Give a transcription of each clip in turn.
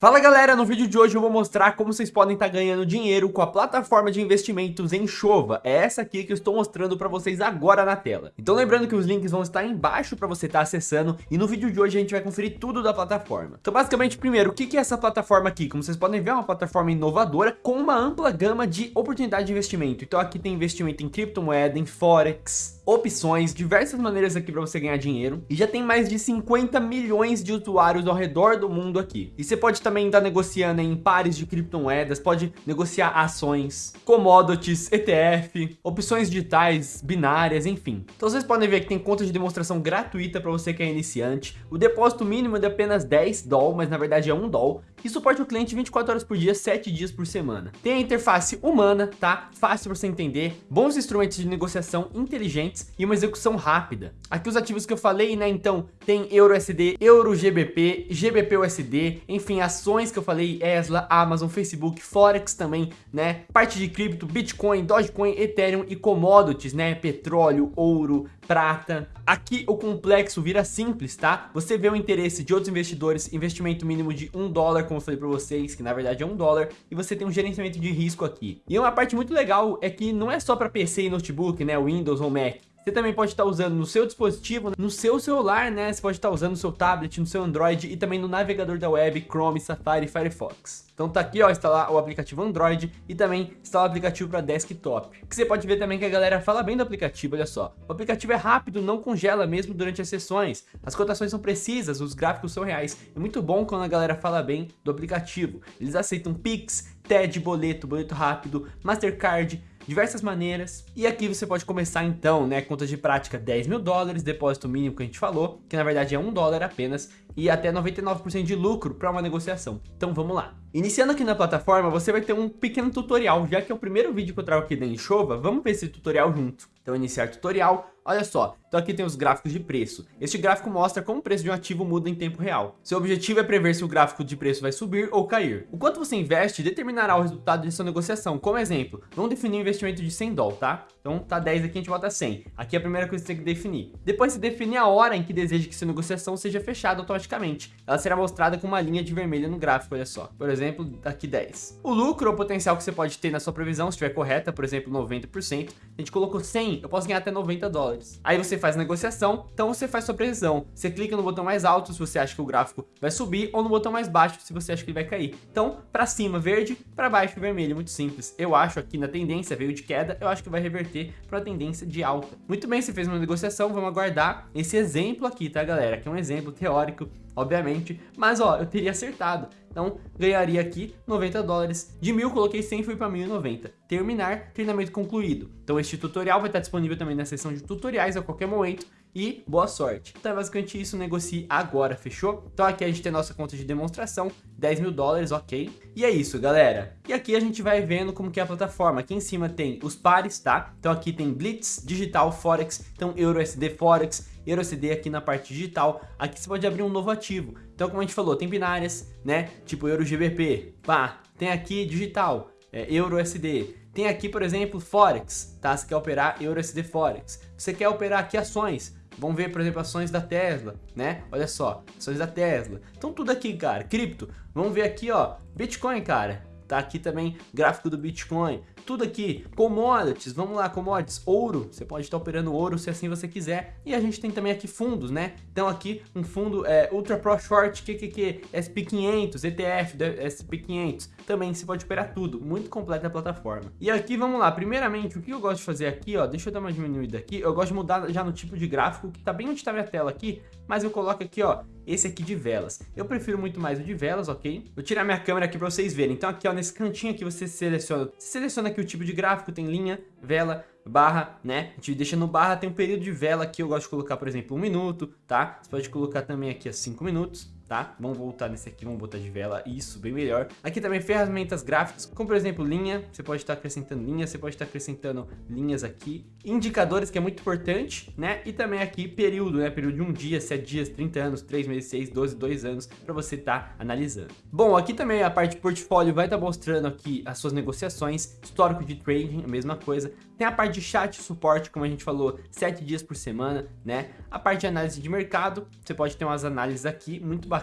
Fala galera, no vídeo de hoje eu vou mostrar como vocês podem estar tá ganhando dinheiro com a plataforma de investimentos Enxova. É essa aqui que eu estou mostrando para vocês agora na tela. Então lembrando que os links vão estar embaixo para você estar tá acessando e no vídeo de hoje a gente vai conferir tudo da plataforma. Então basicamente, primeiro, o que é essa plataforma aqui? Como vocês podem ver, é uma plataforma inovadora com uma ampla gama de oportunidade de investimento. Então aqui tem investimento em criptomoeda, em forex, opções, diversas maneiras aqui para você ganhar dinheiro. E já tem mais de 50 milhões de usuários ao redor do mundo aqui. E você pode também estar tá negociando em pares de criptomoedas, pode negociar ações, commodities, ETF, opções digitais, binárias, enfim. Então vocês podem ver que tem conta de demonstração gratuita para você que é iniciante. O depósito mínimo é de apenas 10 doll, mas na verdade é 1 doll. E suporte o cliente 24 horas por dia, 7 dias por semana. Tem a interface humana, tá? Fácil para você entender. Bons instrumentos de negociação inteligentes e uma execução rápida. Aqui os ativos que eu falei, né? Então tem EURUSD, EURUGBP, GBPUSD, enfim, ações que eu falei, Tesla, Amazon, Facebook, Forex também, né? Parte de cripto, Bitcoin, Dogecoin, Ethereum e commodities, né? Petróleo, ouro, prata. Aqui o complexo vira simples, tá? Você vê o interesse de outros investidores, investimento mínimo de um dólar, como eu falei para vocês, que na verdade é um dólar, e você tem um gerenciamento de risco aqui. E uma parte muito legal é que não é só para PC e notebook, né? Windows ou Mac. Você também pode estar usando no seu dispositivo, no seu celular, né? Você pode estar usando no seu tablet, no seu Android e também no navegador da web, Chrome, Safari e Firefox. Então tá aqui, ó, instalar o aplicativo Android e também instalar o aplicativo para desktop. Que você pode ver também que a galera fala bem do aplicativo, olha só. O aplicativo é rápido, não congela mesmo durante as sessões. As cotações são precisas, os gráficos são reais. É muito bom quando a galera fala bem do aplicativo. Eles aceitam Pix, TED, boleto, boleto rápido, Mastercard, diversas maneiras. E aqui você pode começar então, né, conta de prática 10 mil dólares, depósito mínimo que a gente falou, que na verdade é um dólar apenas, e até 99% de lucro para uma negociação. Então vamos lá. Iniciando aqui na plataforma, você vai ter um pequeno tutorial, já que é o primeiro vídeo que eu trago aqui da Enxova, vamos ver esse tutorial junto. Então iniciar tutorial, olha só, então aqui tem os gráficos de preço. Este gráfico mostra como o preço de um ativo muda em tempo real. Seu objetivo é prever se o gráfico de preço vai subir ou cair. O quanto você investe determinará o resultado de sua negociação. Como exemplo, vamos definir um investimento de 100 dólares, tá? Então tá 10 aqui, a gente bota 100. Aqui é a primeira coisa que você tem que definir. Depois você define a hora em que deseja que sua negociação seja fechada automaticamente. Ela será mostrada com uma linha de vermelho no gráfico, olha só. Por exemplo, aqui 10. O lucro ou potencial que você pode ter na sua previsão, se estiver correta, por exemplo, 90%. A gente colocou 100, eu posso ganhar até 90 dólares. Aí você faz a negociação, então você faz sua previsão. Você clica no botão mais alto se você acha que o gráfico vai subir ou no botão mais baixo se você acha que ele vai cair. Então, para cima verde, para baixo vermelho, muito simples. Eu acho aqui na tendência veio de queda, eu acho que vai reverter para a tendência de alta. Muito bem, você fez uma negociação, vamos aguardar esse exemplo aqui, tá galera? Que é um exemplo teórico obviamente, mas ó, eu teria acertado. Então, ganharia aqui 90 dólares. De mil, coloquei 100 foi para 1090. Terminar, treinamento concluído. Então, este tutorial vai estar disponível também na seção de tutoriais a qualquer momento. E boa sorte. Então é basicamente isso, negocie agora, fechou? Então aqui a gente tem nossa conta de demonstração, 10 mil dólares, ok? E é isso, galera. E aqui a gente vai vendo como que é a plataforma. Aqui em cima tem os pares, tá? Então aqui tem Blitz, Digital, Forex, então EURUSD Forex, EURUSD aqui na parte digital. Aqui você pode abrir um novo ativo. Então, como a gente falou, tem binárias, né? Tipo EuroGBP, pá. Tem aqui digital, é, EURUSD. Tem aqui, por exemplo, Forex, tá? Você quer operar EURUSD Forex. Você quer operar aqui ações. Vamos ver, por exemplo, ações da Tesla, né? Olha só, ações da Tesla. Então tudo aqui, cara, cripto. Vamos ver aqui, ó, Bitcoin, cara. Tá aqui também gráfico do Bitcoin. Tudo aqui, commodities, vamos lá, commodities, ouro, você pode estar operando ouro se assim você quiser. E a gente tem também aqui fundos, né? Então aqui um fundo é, Ultra Pro Short, QQQ, SP500, ETF, SP500. Também você pode operar tudo, muito completa a plataforma. E aqui, vamos lá, primeiramente, o que eu gosto de fazer aqui, ó, deixa eu dar uma diminuída aqui. Eu gosto de mudar já no tipo de gráfico, que tá bem onde tá minha tela aqui, mas eu coloco aqui, ó, esse aqui de velas. Eu prefiro muito mais o de velas, ok? Vou tirar minha câmera aqui para vocês verem. Então aqui, ó, nesse cantinho aqui você seleciona, você seleciona aqui o tipo de gráfico, tem linha, vela, barra, né? A gente deixa no barra, tem um período de vela aqui, eu gosto de colocar, por exemplo, um minuto, tá? Você pode colocar também aqui a cinco minutos, tá? Vamos voltar nesse aqui, vamos botar de vela, isso, bem melhor. Aqui também ferramentas gráficas, como por exemplo linha, você pode estar acrescentando linha, você pode estar acrescentando linhas aqui. Indicadores, que é muito importante, né? E também aqui período, né? Período de um dia, 7 dias, 30 anos, 3 meses, 6, 12, 2 anos, para você estar tá analisando. Bom, aqui também a parte de portfólio vai estar tá mostrando aqui as suas negociações, histórico de trading, a mesma coisa, Tem a parte de chat suporte, como a gente falou, 7 dias por semana, né? A parte de análise de mercado, você pode ter umas análises aqui, muito bacana.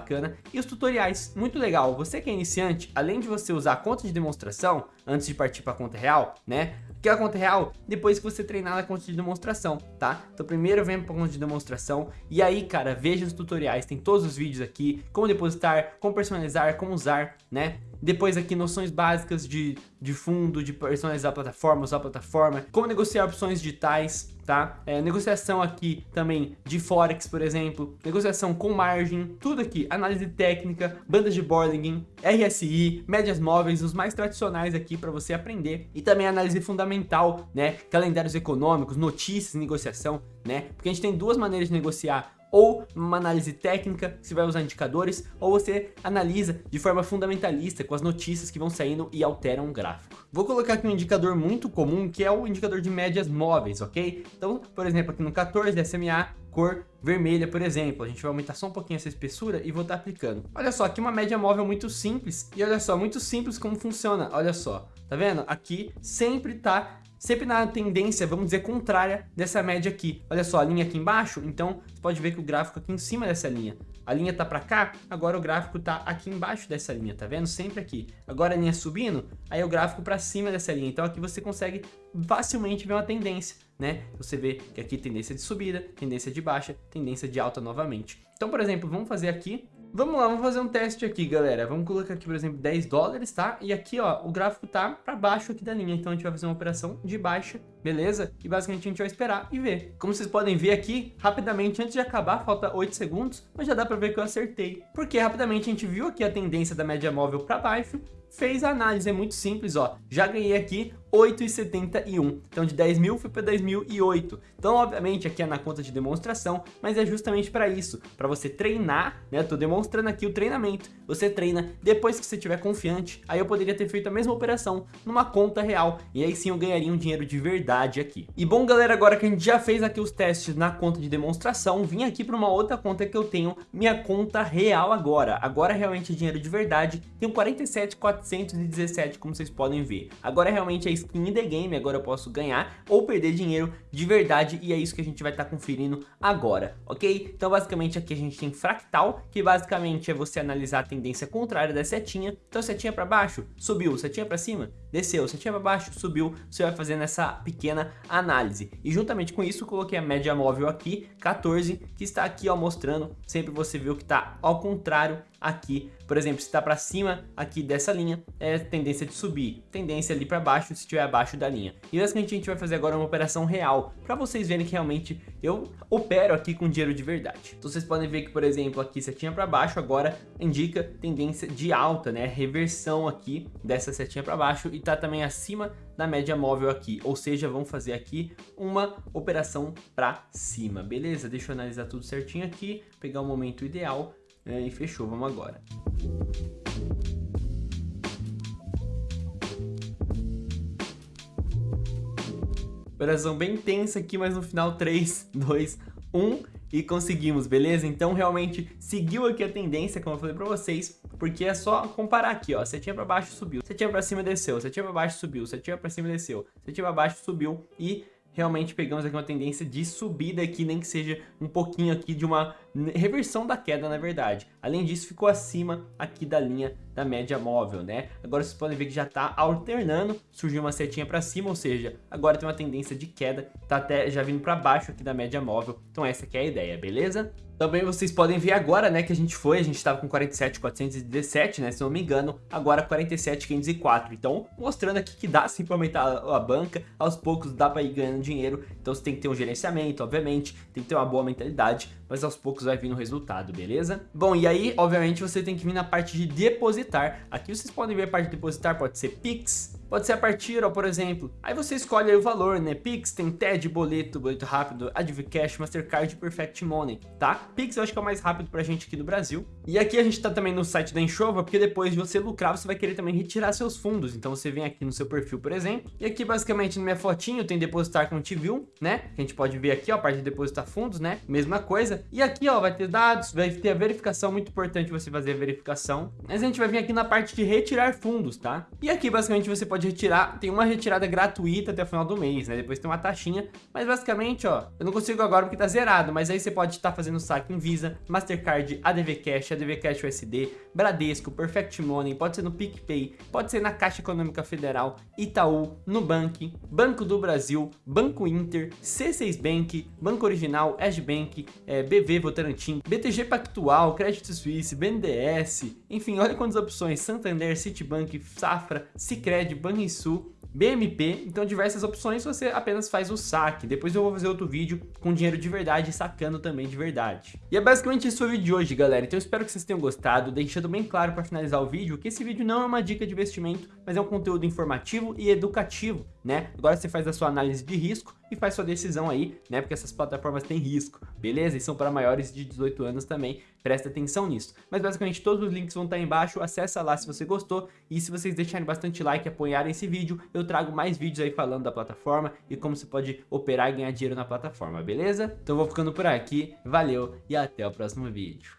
E os tutoriais, muito legal. Você que é iniciante, além de você usar a conta de demonstração, antes de partir para a conta real, né? Que é a conta real, depois que você treinar na conta de demonstração, tá? Então primeiro vem para a conta de demonstração e aí, cara, veja os tutoriais, tem todos os vídeos aqui, como depositar, como personalizar, como usar, né? Depois aqui noções básicas de, de fundo, de personalizar a plataforma, usar a plataforma, como negociar opções digitais, tá? É, negociação aqui também de Forex, por exemplo, negociação com margem, tudo aqui, análise técnica, bandas de Bollinger, RSI, médias móveis, os mais tradicionais aqui para você aprender. E também análise fundamental, né? Calendários econômicos, notícias, negociação, né? Porque a gente tem duas maneiras de negociar ou uma análise técnica, você vai usar indicadores, ou você analisa de forma fundamentalista com as notícias que vão saindo e alteram o gráfico. Vou colocar aqui um indicador muito comum, que é o indicador de médias móveis, ok? Então, por exemplo, aqui no 14 SMA, cor vermelha, por exemplo. A gente vai aumentar só um pouquinho essa espessura e vou estar aplicando. Olha só, aqui uma média móvel muito simples. E olha só, muito simples como funciona. Olha só, tá vendo? Aqui sempre tá sempre na tendência, vamos dizer, contrária dessa média aqui. Olha só, a linha aqui embaixo, então você pode ver que o gráfico aqui em cima dessa linha. A linha tá para cá, agora o gráfico tá aqui embaixo dessa linha, tá vendo? Sempre aqui. Agora a linha subindo, aí o gráfico para cima dessa linha. Então aqui você consegue facilmente ver uma tendência, né? Você vê que aqui tendência de subida, tendência de baixa, tendência de alta novamente. Então, por exemplo, vamos fazer aqui Vamos lá, vamos fazer um teste aqui, galera. Vamos colocar aqui, por exemplo, 10 dólares, tá? E aqui, ó, o gráfico tá para baixo aqui da linha. Então, a gente vai fazer uma operação de baixa, beleza? E basicamente a gente vai esperar e ver. Como vocês podem ver aqui, rapidamente, antes de acabar, falta 8 segundos, mas já dá para ver que eu acertei. Porque rapidamente a gente viu aqui a tendência da média móvel para baixo, fez a análise, é muito simples, ó. Já ganhei aqui 8,71. Então de 10 mil fui para 10.008. Então obviamente aqui é na conta de demonstração, mas é justamente para isso, para você treinar, né? Tô demonstrando aqui o treinamento. Você treina depois que você estiver confiante. Aí eu poderia ter feito a mesma operação numa conta real e aí sim eu ganharia um dinheiro de verdade aqui. E bom galera, agora que a gente já fez aqui os testes na conta de demonstração, vim aqui para uma outra conta que eu tenho, minha conta real agora. Agora realmente é dinheiro de verdade. Tenho 47,417 como vocês podem ver. Agora realmente é skin the game, agora eu posso ganhar ou perder dinheiro de verdade e é isso que a gente vai estar tá conferindo agora, ok? Então basicamente aqui a gente tem fractal, que basicamente é você analisar a tendência contrária da setinha, então setinha para baixo, subiu, setinha para cima, desceu, setinha para baixo, subiu, você vai fazendo essa pequena análise. E juntamente com isso, coloquei a média móvel aqui, 14, que está aqui ó, mostrando, sempre você viu que está ao contrário aqui. Por exemplo, se está para cima aqui dessa linha, é tendência de subir. Tendência ali para baixo, se estiver abaixo da linha. E basicamente a gente vai fazer agora uma operação real, para vocês verem que realmente eu opero aqui com dinheiro de verdade. Então vocês podem ver que, por exemplo, aqui setinha para baixo, agora indica tendência de alta, né? Reversão aqui dessa setinha para baixo e tá também acima da média móvel aqui. Ou seja, vamos fazer aqui uma operação para cima, beleza? Deixa eu analisar tudo certinho aqui, pegar o momento ideal é, e fechou, vamos agora. Operação bem tensa aqui, mas no final 3, 2, 1 e conseguimos, beleza? Então realmente seguiu aqui a tendência, como eu falei pra vocês, porque é só comparar aqui, ó, setinha pra baixo subiu, setinha pra cima desceu, setinha pra baixo subiu, setinha pra cima desceu, setinha pra baixo subiu. E realmente pegamos aqui uma tendência de subida aqui, nem que seja um pouquinho aqui de uma reversão da queda, na verdade. Além disso, ficou acima aqui da linha da média móvel, né? Agora vocês podem ver que já está alternando, surgiu uma setinha para cima, ou seja, agora tem uma tendência de queda, tá até já vindo para baixo aqui da média móvel. Então essa é a ideia, beleza? Também vocês podem ver agora, né, que a gente foi, a gente estava com 47,417, né, se não me engano, agora 47,504. Então, mostrando aqui que dá sim para aumentar a banca, aos poucos dá para ir ganhando dinheiro. Então você tem que ter um gerenciamento, obviamente, tem que ter uma boa mentalidade, mas aos poucos vai vir no resultado, beleza? Bom, e aí, obviamente, você tem que vir na parte de depositar. Aqui vocês podem ver a parte de depositar, pode ser Pix, Pode ser a partir, ó, por exemplo. Aí você escolhe aí o valor, né? Pix, tem TED, boleto, boleto rápido, Advcash, Mastercard, Perfect Money, tá? Pix eu acho que é o mais rápido pra gente aqui do Brasil. E aqui a gente tá também no site da Enxova, porque depois de você lucrar, você vai querer também retirar seus fundos. Então você vem aqui no seu perfil, por exemplo. E aqui basicamente no minha fotinho tem depositar com viu, né? Que a gente pode ver aqui, ó, a parte de depositar fundos, né? Mesma coisa. E aqui, ó, vai ter dados, vai ter a verificação, muito importante você fazer a verificação. Mas a gente vai vir aqui na parte de retirar fundos, tá? E aqui basicamente você pode pode retirar, tem uma retirada gratuita até o final do mês, né? Depois tem uma taxinha, mas basicamente, ó, eu não consigo agora porque tá zerado, mas aí você pode estar tá fazendo saque em Visa, Mastercard, ADV Cash, ADV Cash USD, Bradesco, Perfect Money, pode ser no PicPay, pode ser na Caixa Econômica Federal, Itaú, Nubank, Banco do Brasil, Banco Inter, C6 Bank, Banco Original, Bank, é, BV Votorantim, BTG Pactual, Crédito Suisse, BNDES, enfim, olha quantas opções, Santander, Citibank, Safra, Cicred, Banrisul, BMP, então diversas opções, você apenas faz o saque. Depois eu vou fazer outro vídeo com dinheiro de verdade, sacando também de verdade. E é basicamente isso o vídeo de hoje, galera. Então eu espero que vocês tenham gostado, deixando bem claro para finalizar o vídeo que esse vídeo não é uma dica de investimento, mas é um conteúdo informativo e educativo, né? Agora você faz a sua análise de risco e faz sua decisão aí, né? Porque essas plataformas têm risco, beleza? E são para maiores de 18 anos também, presta atenção nisso. Mas basicamente todos os links vão estar embaixo, acessa lá se você gostou e se vocês deixarem bastante like e apoiarem esse vídeo, eu trago mais vídeos aí falando da plataforma e como você pode operar e ganhar dinheiro na plataforma, beleza? Então vou ficando por aqui, valeu e até o próximo vídeo.